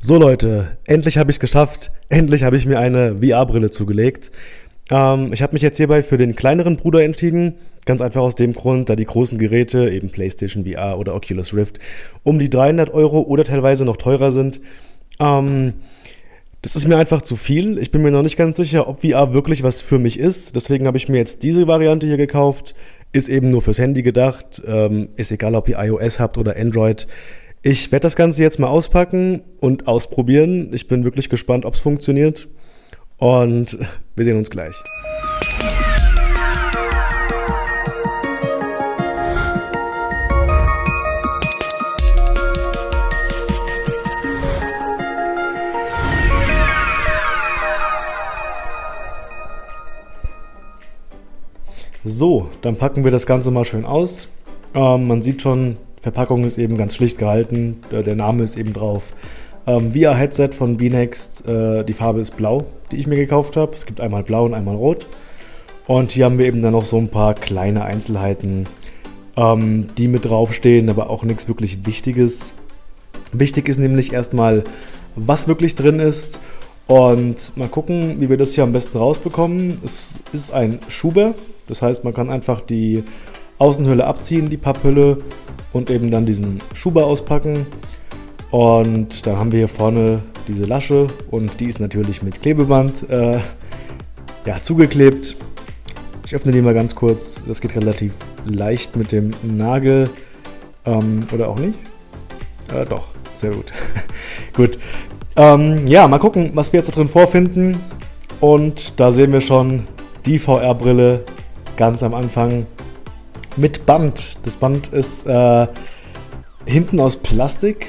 So Leute, endlich habe ich es geschafft. Endlich habe ich mir eine VR-Brille zugelegt. Ähm, ich habe mich jetzt hierbei für den kleineren Bruder entschieden. Ganz einfach aus dem Grund, da die großen Geräte, eben PlayStation VR oder Oculus Rift, um die 300 Euro oder teilweise noch teurer sind. Ähm, das ist mir einfach zu viel. Ich bin mir noch nicht ganz sicher, ob VR wirklich was für mich ist. Deswegen habe ich mir jetzt diese Variante hier gekauft. Ist eben nur fürs Handy gedacht. Ähm, ist egal, ob ihr iOS habt oder Android. Ich werde das Ganze jetzt mal auspacken und ausprobieren. Ich bin wirklich gespannt, ob es funktioniert. Und wir sehen uns gleich. So, dann packen wir das Ganze mal schön aus. Ähm, man sieht schon, Verpackung ist eben ganz schlicht gehalten. Äh, der Name ist eben drauf. Ähm, VR-Headset von B-Next. Äh, die Farbe ist blau, die ich mir gekauft habe. Es gibt einmal blau und einmal rot. Und hier haben wir eben dann noch so ein paar kleine Einzelheiten, ähm, die mit draufstehen, aber auch nichts wirklich Wichtiges. Wichtig ist nämlich erstmal, was wirklich drin ist. Und mal gucken, wie wir das hier am besten rausbekommen. Es ist ein Schuber, das heißt, man kann einfach die Außenhülle abziehen, die Papphülle und eben dann diesen Schuber auspacken. Und dann haben wir hier vorne diese Lasche und die ist natürlich mit Klebeband äh, ja, zugeklebt. Ich öffne die mal ganz kurz. Das geht relativ leicht mit dem Nagel. Ähm, oder auch nicht? Äh, doch, sehr gut. gut. Ähm, ja, mal gucken, was wir jetzt da drin vorfinden. Und da sehen wir schon die VR-Brille ganz am Anfang mit Band. Das Band ist äh, hinten aus Plastik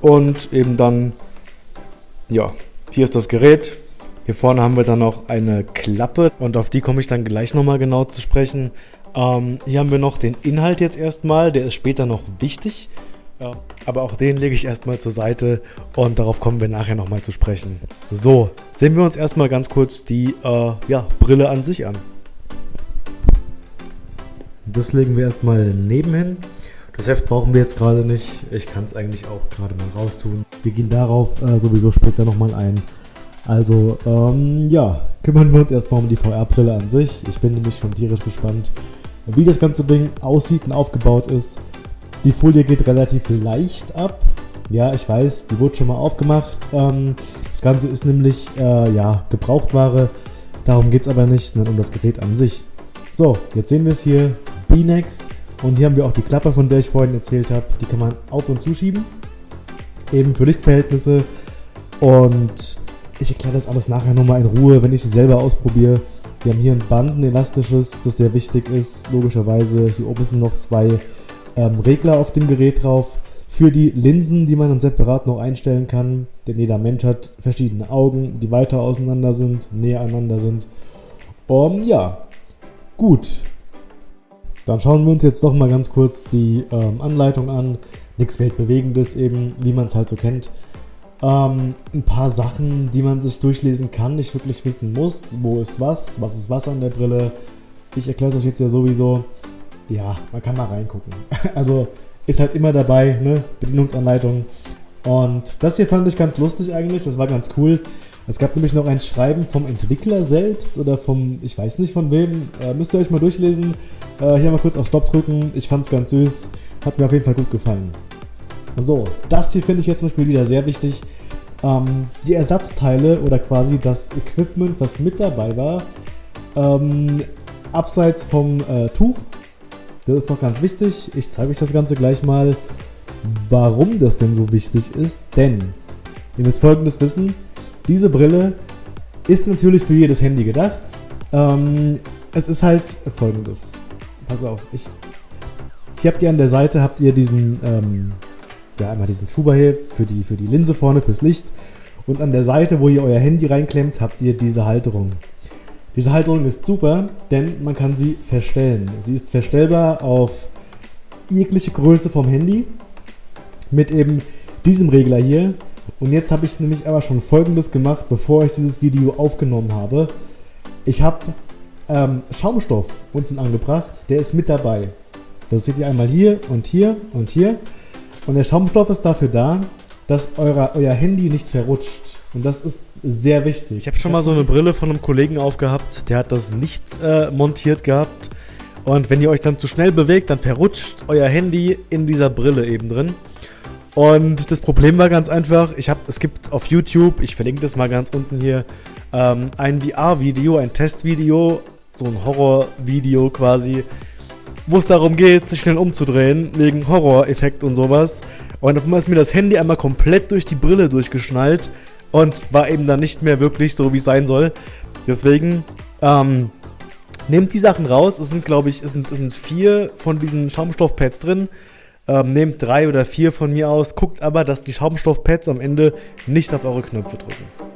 und eben dann, ja, hier ist das Gerät. Hier vorne haben wir dann noch eine Klappe und auf die komme ich dann gleich nochmal genau zu sprechen. Ähm, hier haben wir noch den Inhalt jetzt erstmal, der ist später noch wichtig. Ja, aber auch den lege ich erstmal zur Seite und darauf kommen wir nachher nochmal zu sprechen. So, sehen wir uns erstmal ganz kurz die äh, ja, Brille an sich an. Das legen wir erstmal nebenhin. Das Heft brauchen wir jetzt gerade nicht. Ich kann es eigentlich auch gerade mal raustun. Wir gehen darauf äh, sowieso später nochmal ein. Also, ähm, ja, kümmern wir uns erstmal um die VR-Brille an sich. Ich bin nämlich schon tierisch gespannt, wie das ganze Ding aussieht und aufgebaut ist. Die Folie geht relativ leicht ab. Ja, ich weiß, die wurde schon mal aufgemacht. Ähm, das Ganze ist nämlich, äh, ja, Gebrauchtware. Darum geht es aber nicht, sondern um das Gerät an sich. So, jetzt sehen wir es hier. B-Next. Und hier haben wir auch die Klappe, von der ich vorhin erzählt habe. Die kann man auf und zuschieben. Eben für Lichtverhältnisse. Und ich erkläre das alles nachher nochmal in Ruhe, wenn ich es selber ausprobiere. Wir haben hier ein Band, ein elastisches, das sehr wichtig ist. Logischerweise, hier oben sind noch zwei ähm, Regler auf dem Gerät drauf. Für die Linsen, die man dann separat noch einstellen kann. Denn jeder Mensch hat verschiedene Augen, die weiter auseinander sind, näher aneinander sind. Um, ja, gut. Dann schauen wir uns jetzt doch mal ganz kurz die ähm, Anleitung an. Nichts Weltbewegendes eben, wie man es halt so kennt. Ähm, ein paar Sachen, die man sich durchlesen kann, nicht wirklich wissen muss. Wo ist was? Was ist was an der Brille? Ich erkläre es euch jetzt ja sowieso. Ja, man kann mal reingucken. also ist halt immer dabei, ne? Bedienungsanleitung. Und das hier fand ich ganz lustig eigentlich. Das war ganz cool. Es gab nämlich noch ein Schreiben vom Entwickler selbst oder vom, ich weiß nicht von wem. Äh, müsst ihr euch mal durchlesen. Äh, hier mal kurz auf Stopp drücken. Ich fand es ganz süß. Hat mir auf jeden Fall gut gefallen. So, das hier finde ich jetzt zum Beispiel wieder sehr wichtig. Ähm, die Ersatzteile oder quasi das Equipment, was mit dabei war, ähm, abseits vom äh, Tuch. Das ist noch ganz wichtig. Ich zeige euch das Ganze gleich mal, warum das denn so wichtig ist. Denn, ihr müsst folgendes wissen, diese Brille ist natürlich für jedes Handy gedacht. Ähm, es ist halt folgendes. Pass auf, ich, hier habt ihr an der Seite habt ihr diesen, ähm, ja einmal diesen Schuber hier für die, für die Linse vorne, fürs Licht. Und an der Seite, wo ihr euer Handy reinklemmt, habt ihr diese Halterung. Diese Halterung ist super, denn man kann sie verstellen. Sie ist verstellbar auf jegliche Größe vom Handy mit eben diesem Regler hier und jetzt habe ich nämlich aber schon folgendes gemacht, bevor ich dieses Video aufgenommen habe. Ich habe ähm, Schaumstoff unten angebracht, der ist mit dabei. Das seht ihr einmal hier und hier und hier. Und der Schaumstoff ist dafür da, dass euer, euer Handy nicht verrutscht. Und das ist sehr wichtig. Ich habe schon mal so eine Brille von einem Kollegen aufgehabt, der hat das nicht äh, montiert gehabt. Und wenn ihr euch dann zu schnell bewegt, dann verrutscht euer Handy in dieser Brille eben drin. Und das Problem war ganz einfach, ich habe, es gibt auf YouTube, ich verlinke das mal ganz unten hier, ähm, ein VR-Video, ein Testvideo, so ein Horror-Video quasi, wo es darum geht, sich schnell umzudrehen, wegen Horror-Effekt und sowas. Und auf einmal ist mir das Handy einmal komplett durch die Brille durchgeschnallt und war eben dann nicht mehr wirklich so, wie es sein soll. Deswegen, ähm, nehmt die Sachen raus. Es sind, glaube ich, es sind, es sind vier von diesen Schaumstoffpads drin. Ähm, nehmt drei oder vier von mir aus. Guckt aber, dass die Schaumstoffpads am Ende nicht auf eure Knöpfe drücken.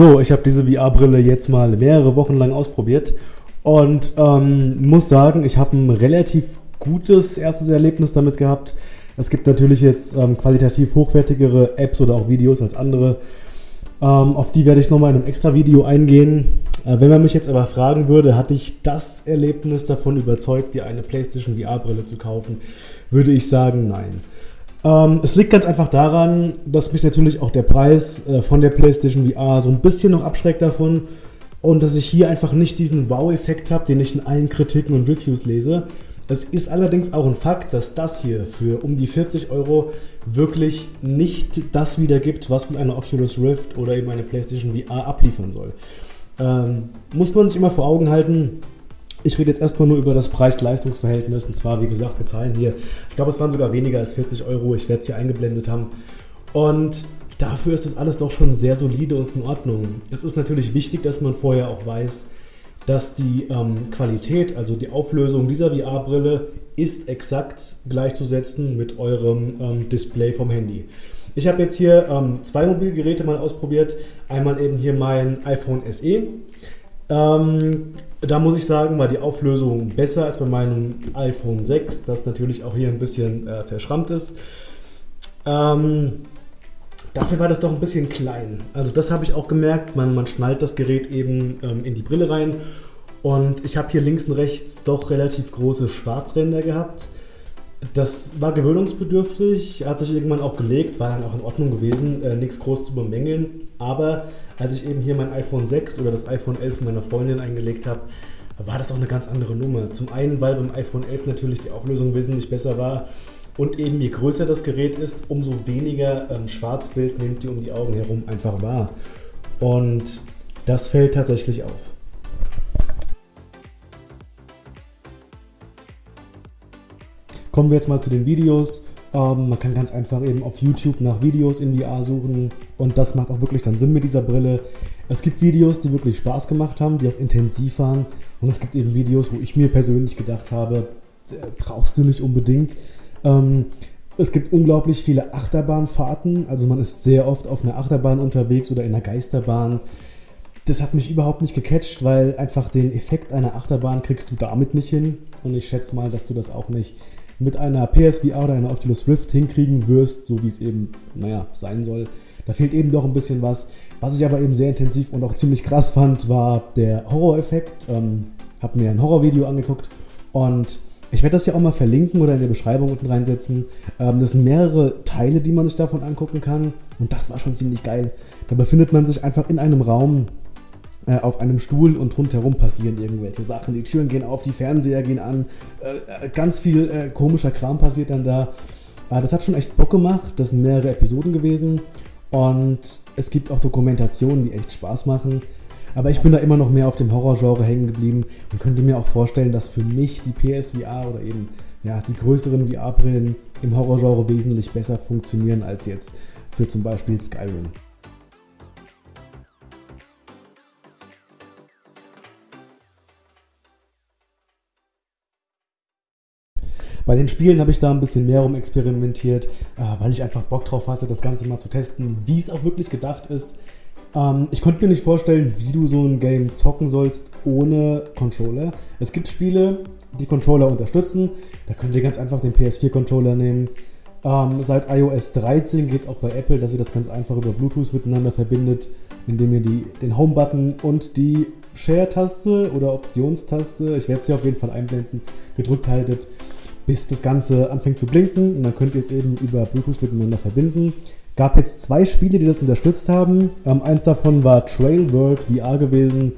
So, ich habe diese VR-Brille jetzt mal mehrere Wochen lang ausprobiert und ähm, muss sagen, ich habe ein relativ gutes erstes Erlebnis damit gehabt. Es gibt natürlich jetzt ähm, qualitativ hochwertigere Apps oder auch Videos als andere. Ähm, auf die werde ich nochmal in einem extra Video eingehen. Äh, wenn man mich jetzt aber fragen würde, hatte ich das Erlebnis davon überzeugt, dir eine PlayStation VR-Brille zu kaufen, würde ich sagen, nein. Ähm, es liegt ganz einfach daran, dass mich natürlich auch der Preis äh, von der PlayStation VR so ein bisschen noch abschreckt davon und dass ich hier einfach nicht diesen Wow-Effekt habe, den ich in allen Kritiken und Reviews lese. Es ist allerdings auch ein Fakt, dass das hier für um die 40 Euro wirklich nicht das wiedergibt, was mit einer Oculus Rift oder eben eine PlayStation VR abliefern soll. Ähm, muss man sich immer vor Augen halten, ich rede jetzt erstmal nur über das Preis-Leistungs-Verhältnis. Und zwar, wie gesagt, wir zahlen hier, ich glaube, es waren sogar weniger als 40 Euro. Ich werde es hier eingeblendet haben. Und dafür ist das alles doch schon sehr solide und in Ordnung. Es ist natürlich wichtig, dass man vorher auch weiß, dass die ähm, Qualität, also die Auflösung dieser VR-Brille, ist exakt gleichzusetzen mit eurem ähm, Display vom Handy. Ich habe jetzt hier ähm, zwei Mobilgeräte mal ausprobiert. Einmal eben hier mein iPhone SE. Ähm, da muss ich sagen, war die Auflösung besser als bei meinem iPhone 6, das natürlich auch hier ein bisschen äh, verschrammt ist. Ähm, dafür war das doch ein bisschen klein. Also das habe ich auch gemerkt, man, man schnallt das Gerät eben ähm, in die Brille rein und ich habe hier links und rechts doch relativ große Schwarzränder gehabt. Das war gewöhnungsbedürftig, hat sich irgendwann auch gelegt, war dann auch in Ordnung gewesen, äh, nichts groß zu bemängeln. Aber als ich eben hier mein iPhone 6 oder das iPhone 11 meiner Freundin eingelegt habe, war das auch eine ganz andere Nummer. Zum einen, weil beim iPhone 11 natürlich die Auflösung wesentlich besser war und eben je größer das Gerät ist, umso weniger ähm, Schwarzbild nimmt ihr um die Augen herum einfach wahr. Und das fällt tatsächlich auf. Kommen wir jetzt mal zu den Videos. Ähm, man kann ganz einfach eben auf YouTube nach Videos in VR suchen und das macht auch wirklich dann Sinn mit dieser Brille. Es gibt Videos, die wirklich Spaß gemacht haben, die auch intensiv waren und es gibt eben Videos, wo ich mir persönlich gedacht habe, brauchst du nicht unbedingt. Ähm, es gibt unglaublich viele Achterbahnfahrten, also man ist sehr oft auf einer Achterbahn unterwegs oder in einer Geisterbahn. Das hat mich überhaupt nicht gecatcht, weil einfach den Effekt einer Achterbahn kriegst du damit nicht hin und ich schätze mal, dass du das auch nicht mit einer PSVR oder einer Oculus Rift hinkriegen wirst, so wie es eben, naja, sein soll. Da fehlt eben doch ein bisschen was. Was ich aber eben sehr intensiv und auch ziemlich krass fand, war der Horror-Effekt. Ähm, hab mir ein Horrorvideo angeguckt und Ich werde das ja auch mal verlinken oder in der Beschreibung unten reinsetzen. Ähm, das sind mehrere Teile, die man sich davon angucken kann. Und das war schon ziemlich geil. Da befindet man sich einfach in einem Raum äh, auf einem Stuhl und rundherum passieren irgendwelche Sachen. Die Türen gehen auf, die Fernseher gehen an. Äh, äh ganz viel äh, komischer Kram passiert dann da. Aber das hat schon echt Bock gemacht. Das sind mehrere Episoden gewesen. Und es gibt auch Dokumentationen, die echt Spaß machen. Aber ich bin da immer noch mehr auf dem Horrorgenre hängen geblieben und könnte mir auch vorstellen, dass für mich die PSVR oder eben ja, die größeren VR-Brillen im Horrorgenre wesentlich besser funktionieren als jetzt für zum Beispiel Skyrim. Bei den Spielen habe ich da ein bisschen mehr rum experimentiert, äh, weil ich einfach Bock drauf hatte, das Ganze mal zu testen, wie es auch wirklich gedacht ist. Ähm, ich konnte mir nicht vorstellen, wie du so ein Game zocken sollst ohne Controller. Es gibt Spiele, die Controller unterstützen. Da könnt ihr ganz einfach den PS4-Controller nehmen. Ähm, seit iOS 13 geht es auch bei Apple, dass ihr das ganz einfach über Bluetooth miteinander verbindet, indem ihr die, den Home-Button und die Share-Taste oder Optionstaste, ich werde es auf jeden Fall einblenden, gedrückt haltet, bis das Ganze anfängt zu blinken. Und dann könnt ihr es eben über Bluetooth miteinander verbinden. Gab jetzt zwei Spiele, die das unterstützt haben. Ähm, eins davon war Trail World VR gewesen.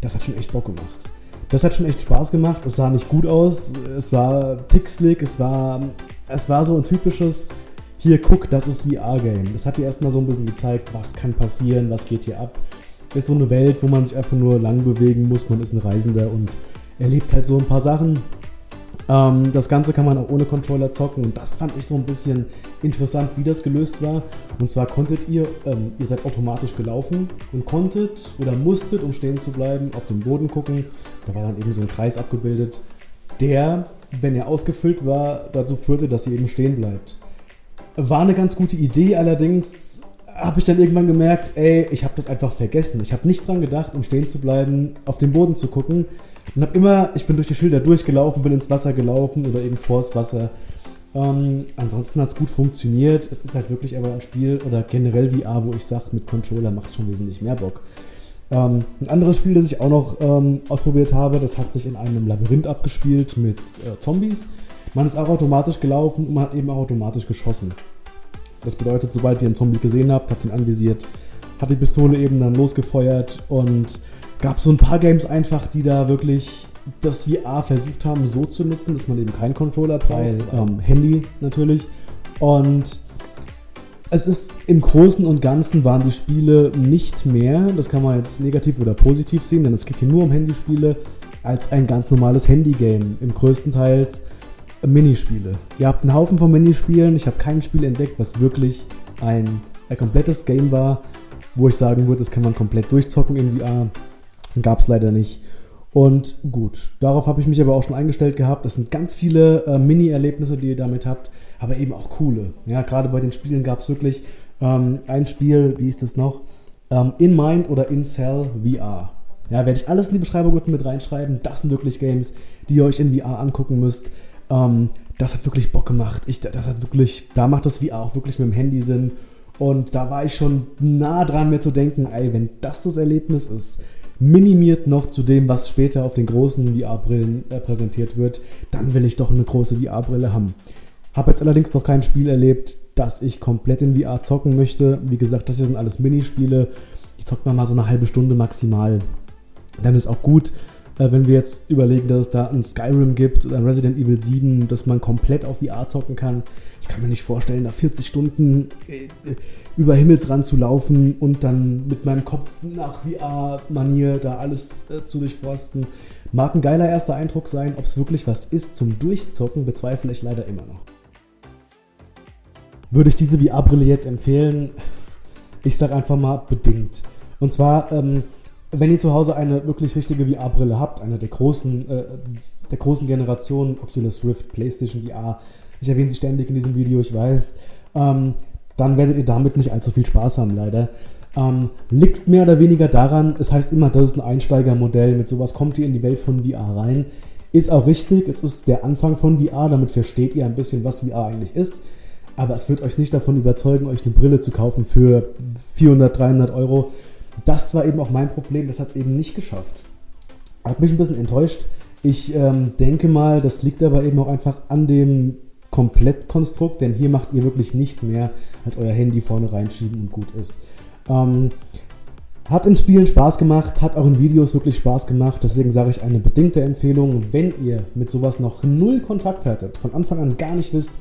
Das hat schon echt Bock gemacht. Das hat schon echt Spaß gemacht. Es sah nicht gut aus. Es war pixelig. Es war, es war so ein typisches, hier guck, das ist VR-Game. Das hat dir erstmal so ein bisschen gezeigt, was kann passieren, was geht hier ab. Ist so eine Welt, wo man sich einfach nur lang bewegen muss. Man ist ein Reisender und erlebt halt so ein paar Sachen. Ähm, das Ganze kann man auch ohne Controller zocken und das fand ich so ein bisschen interessant, wie das gelöst war. Und zwar konntet ihr, ähm, ihr seid automatisch gelaufen und konntet oder musstet, um stehen zu bleiben, auf den Boden gucken. Da war dann eben so ein Kreis abgebildet, der, wenn er ausgefüllt war, dazu führte, dass ihr eben stehen bleibt. War eine ganz gute Idee, allerdings habe ich dann irgendwann gemerkt, ey, ich habe das einfach vergessen. Ich habe nicht dran gedacht, um stehen zu bleiben, auf den Boden zu gucken. Und habe immer, ich bin durch die Schilder durchgelaufen, bin ins Wasser gelaufen oder eben vors Wasser. Ähm, ansonsten hat es gut funktioniert. Es ist halt wirklich aber ein Spiel oder generell VR, wo ich sage, mit Controller macht schon wesentlich mehr Bock. Ähm, ein anderes Spiel, das ich auch noch ähm, ausprobiert habe, das hat sich in einem Labyrinth abgespielt mit äh, Zombies. Man ist auch automatisch gelaufen und man hat eben auch automatisch geschossen. Das bedeutet, sobald ihr einen Zombie gesehen habt, habt ihn anvisiert, hat die Pistole eben dann losgefeuert und gab so ein paar Games einfach, die da wirklich das VR versucht haben, so zu nutzen, dass man eben keinen Controller braucht, ähm, Handy natürlich. Und es ist im Großen und Ganzen waren die Spiele nicht mehr, das kann man jetzt negativ oder positiv sehen, denn es geht hier nur um Handyspiele, als ein ganz normales Handygame. Im größten Teil Minispiele. Ihr habt einen Haufen von Minispielen. Ich habe kein Spiel entdeckt, was wirklich ein, ein komplettes Game war, wo ich sagen würde, das kann man komplett durchzocken in VR. Gab es leider nicht. Und gut, darauf habe ich mich aber auch schon eingestellt gehabt. Das sind ganz viele äh, Mini-Erlebnisse, die ihr damit habt, aber eben auch coole. Ja, gerade bei den Spielen gab es wirklich ähm, ein Spiel, wie ist das noch? Ähm, in Mind oder In Cell VR. Ja, werde ich alles in die Beschreibung unten mit reinschreiben. Das sind wirklich Games, die ihr euch in VR angucken müsst. Ähm, das hat wirklich Bock gemacht. Ich, das hat wirklich, da macht das VR auch wirklich mit dem Handy Sinn. Und da war ich schon nah dran, mir zu denken, ey, wenn das das Erlebnis ist, minimiert noch zu dem, was später auf den großen VR-Brillen äh, präsentiert wird, dann will ich doch eine große VR-Brille haben. Habe jetzt allerdings noch kein Spiel erlebt, das ich komplett in VR zocken möchte. Wie gesagt, das hier sind alles Minispiele. Ich zocke mal so eine halbe Stunde maximal. Dann ist auch gut. Äh, wenn wir jetzt überlegen, dass es da ein Skyrim gibt oder ein Resident Evil 7, dass man komplett auf VR zocken kann. Ich kann mir nicht vorstellen, da 40 Stunden äh, über Himmelsrand zu laufen und dann mit meinem Kopf nach VR-Manier da alles äh, zu durchforsten. Mag ein geiler erster Eindruck sein, ob es wirklich was ist zum Durchzocken, bezweifle ich leider immer noch. Würde ich diese VR-Brille jetzt empfehlen? Ich sage einfach mal bedingt. Und zwar, ähm, wenn ihr zu Hause eine wirklich richtige VR-Brille habt, eine der großen, äh, der großen Generationen, Oculus Rift, PlayStation VR, ich erwähne sie ständig in diesem Video, ich weiß, ähm, dann werdet ihr damit nicht allzu viel Spaß haben, leider. Ähm, liegt mehr oder weniger daran, es heißt immer, das ist ein Einsteigermodell, mit sowas kommt ihr in die Welt von VR rein. Ist auch richtig, es ist der Anfang von VR, damit versteht ihr ein bisschen, was VR eigentlich ist. Aber es wird euch nicht davon überzeugen, euch eine Brille zu kaufen für 400, 300 Euro das war eben auch mein Problem, das hat es eben nicht geschafft. Hat mich ein bisschen enttäuscht. Ich ähm, denke mal, das liegt aber eben auch einfach an dem Komplettkonstrukt, denn hier macht ihr wirklich nicht mehr als euer Handy vorne reinschieben und gut ist. Ähm, hat in Spielen Spaß gemacht, hat auch in Videos wirklich Spaß gemacht. Deswegen sage ich eine bedingte Empfehlung, wenn ihr mit sowas noch null Kontakt hattet, von Anfang an gar nicht wisst,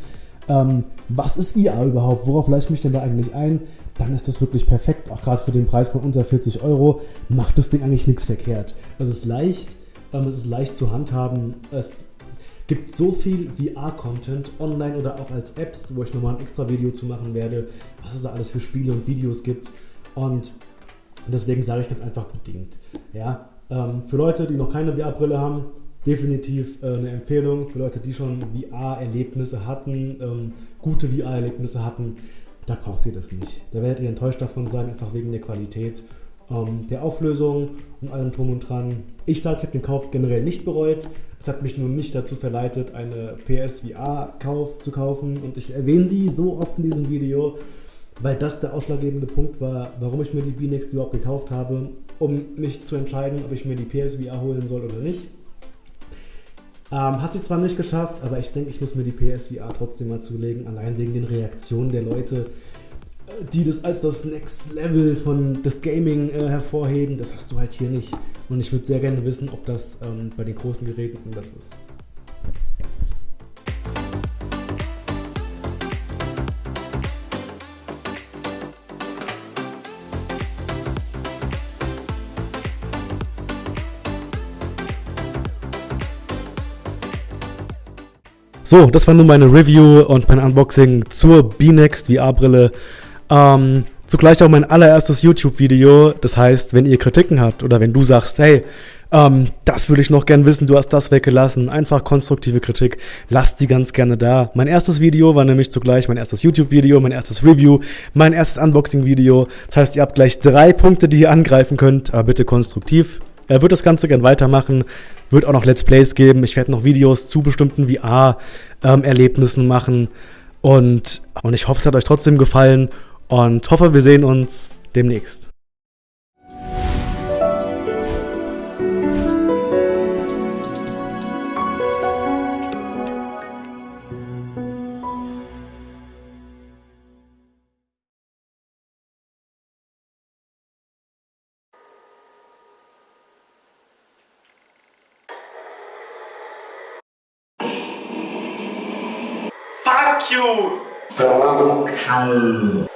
ähm, was ist VR überhaupt, worauf leite ich mich denn da eigentlich ein, dann ist das wirklich perfekt. Auch gerade für den Preis von unter 40 Euro macht das Ding eigentlich nichts verkehrt. Es ist leicht, ähm, es ist leicht zu handhaben. Es gibt so viel VR-Content online oder auch als Apps, wo ich nochmal ein extra Video zu machen werde, was es da alles für Spiele und Videos gibt. Und deswegen sage ich ganz einfach bedingt. Ja, ähm, für Leute, die noch keine VR-Brille haben, definitiv äh, eine Empfehlung. Für Leute, die schon VR-Erlebnisse hatten, ähm, gute VR-Erlebnisse hatten, da braucht ihr das nicht. Da werdet ihr enttäuscht davon sein, einfach wegen der Qualität ähm, der Auflösung und allem drum und dran. Ich sage, ich habe den Kauf generell nicht bereut. Es hat mich nur nicht dazu verleitet, eine PSVR-Kauf zu kaufen. Und ich erwähne sie so oft in diesem Video, weil das der ausschlaggebende Punkt war, warum ich mir die B-Next überhaupt gekauft habe, um mich zu entscheiden, ob ich mir die PSVR holen soll oder nicht. Ähm, hat sie zwar nicht geschafft, aber ich denke, ich muss mir die PSVR trotzdem mal zulegen, allein wegen den Reaktionen der Leute, die das als das Next Level von des Gaming äh, hervorheben. Das hast du halt hier nicht. Und ich würde sehr gerne wissen, ob das ähm, bei den großen Geräten anders ist. So, das war nun meine Review und mein Unboxing zur B-Next VR-Brille. Ähm, zugleich auch mein allererstes YouTube-Video. Das heißt, wenn ihr Kritiken habt oder wenn du sagst, hey, ähm, das würde ich noch gern wissen, du hast das weggelassen, einfach konstruktive Kritik, lasst die ganz gerne da. Mein erstes Video war nämlich zugleich mein erstes YouTube-Video, mein erstes Review, mein erstes Unboxing-Video. Das heißt, ihr habt gleich drei Punkte, die ihr angreifen könnt, aber bitte konstruktiv. Er wird das Ganze gern weitermachen, wird auch noch Let's Plays geben. Ich werde noch Videos zu bestimmten VR-Erlebnissen ähm, machen. Und, und ich hoffe, es hat euch trotzdem gefallen und hoffe, wir sehen uns demnächst. Fernando Piu.